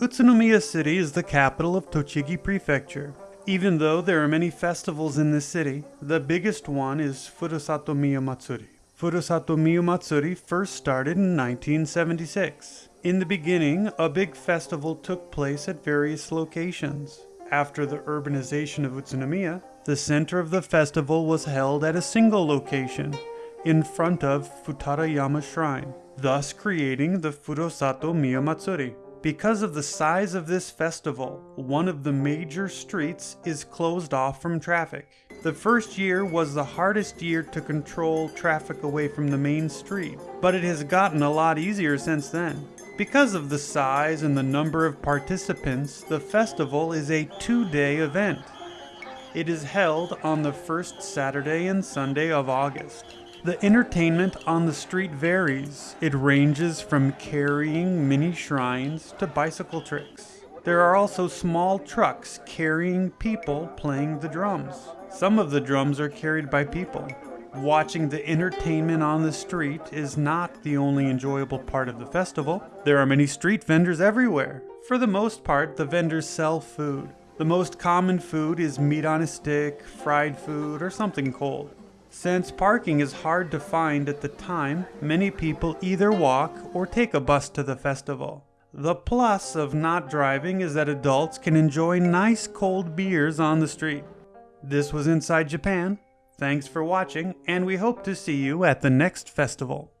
Utsunomiya City is the capital of Tochigi Prefecture. Even though there are many festivals in this city, the biggest one is Furusato Miya Matsuri. Furusato first started in 1976. In the beginning, a big festival took place at various locations. After the urbanization of Utsunomiya, the center of the festival was held at a single location, in front of Futarayama Shrine, thus creating the Furusato Miya Matsuri. Because of the size of this festival, one of the major streets is closed off from traffic. The first year was the hardest year to control traffic away from the main street, but it has gotten a lot easier since then. Because of the size and the number of participants, the festival is a two-day event. It is held on the first Saturday and Sunday of August. The entertainment on the street varies. It ranges from carrying mini shrines to bicycle tricks. There are also small trucks carrying people playing the drums. Some of the drums are carried by people. Watching the entertainment on the street is not the only enjoyable part of the festival. There are many street vendors everywhere. For the most part, the vendors sell food. The most common food is meat on a stick, fried food, or something cold. Since parking is hard to find at the time, many people either walk or take a bus to the festival. The plus of not driving is that adults can enjoy nice cold beers on the street. This was Inside Japan. Thanks for watching, and we hope to see you at the next festival.